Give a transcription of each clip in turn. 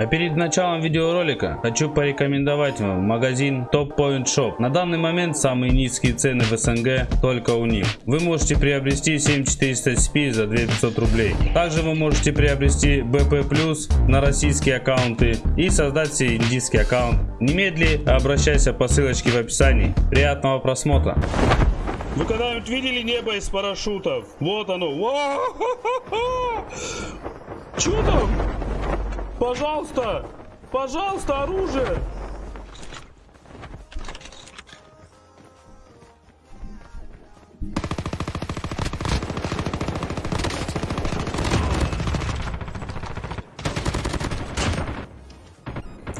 А перед началом видеоролика хочу порекомендовать вам магазин Top Point Shop. На данный момент самые низкие цены в СНГ только у них. Вы можете приобрести 7400 SP за 2500 рублей. Также вы можете приобрести BP Plus на российские аккаунты и создать себе индийский аккаунт. Немедли обращайся по ссылочке в описании. Приятного просмотра. Вы когда-нибудь видели небо из парашютов? Вот оно. Че там? Пожалуйста! Пожалуйста, оружие!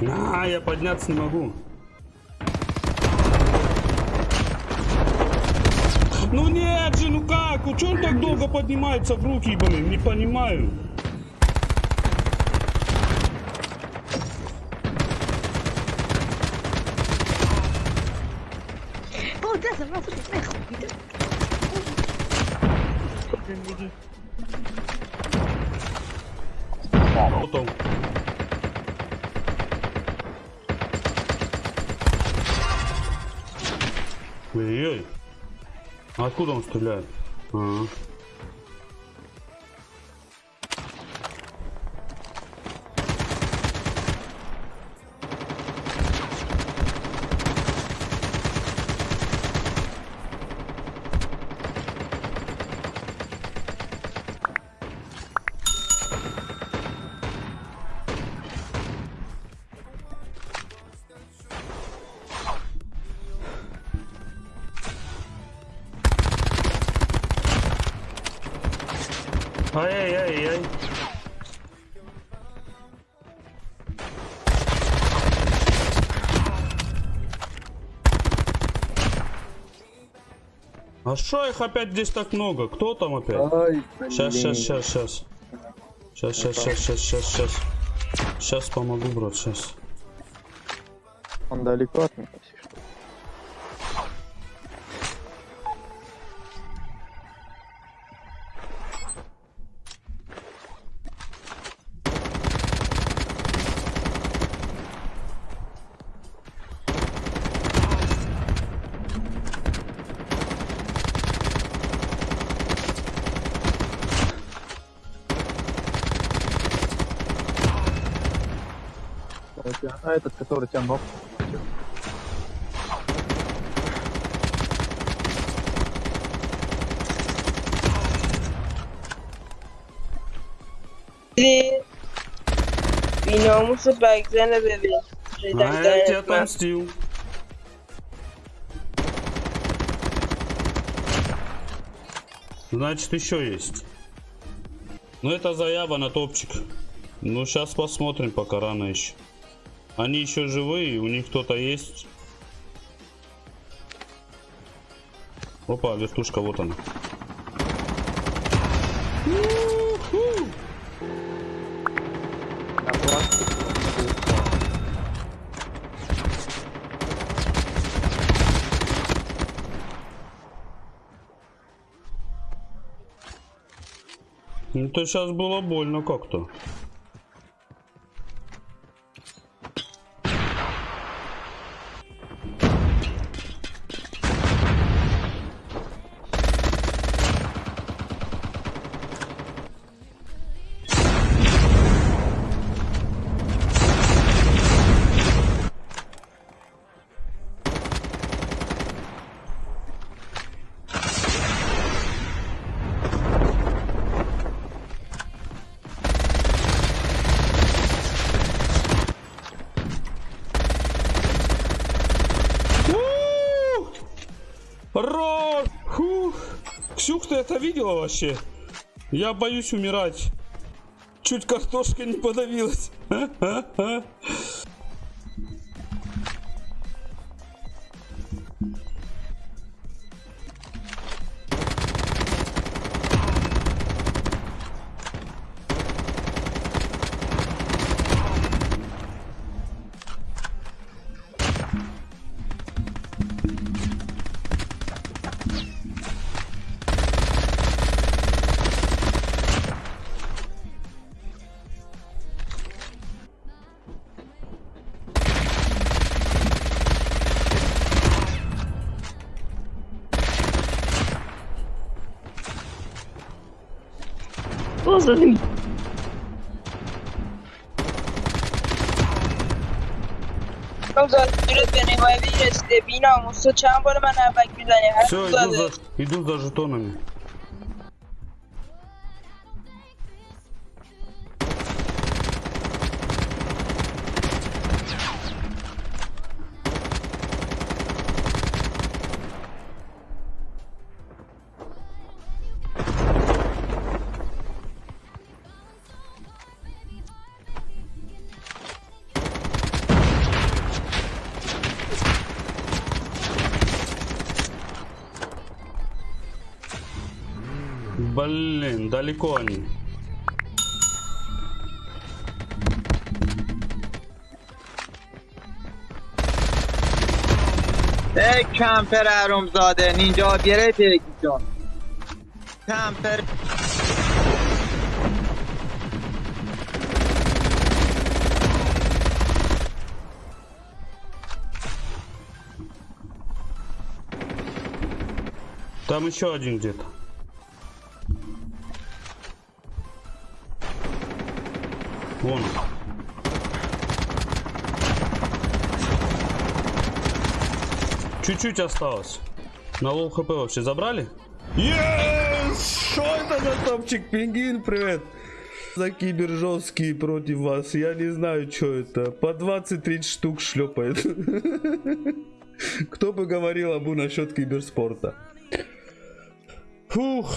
А, я подняться не могу. Ну нет же, ну как? Ну так долго поднимается в руки, блин? Не понимаю. куда забрался? Нахуй, да? Блин, беги. Потом. Ой-ой. Откуда он стреляет? Ага. Ай-яй-яй-яй. А что их опять здесь так много? Кто там опять? Ай, Сейчас, сейчас, сейчас, сейчас. Сейчас, сейчас, сейчас, сейчас, сейчас, сейчас. Сейчас помогу, брат, сейчас. Он далеко от меня, А этот, который тебя ног. Biri bir namusu Berkcan'la bebeği. А Şeyden я тебе kaynaklı. отомстил. Значит, еще есть. Ну, это заява на топчик. Ну, сейчас посмотрим, пока рано еще. Они еще живые, у них кто-то есть. Опа, вертушка, вот она. Пластик, Ну, сейчас было больно как-то. Рор! Фух! Ксюх, ты это видела вообще? Я боюсь умирать. Чуть картошка не подавилась. ya. Все, иду за, иду за жетонами. Блин, далеко они. ای کمپر زاده نینجا گرفت یکی جان کمپر Там еще один где-то. Вон. Чуть-чуть осталось. На low HP вообще забрали? Yes! Что это за топчик? Пингвин, привет! За кибер жесткий против вас. Я не знаю, что это. По 20-30 штук шлепает. Кто бы говорил Абу насчет киберспорта? Фух,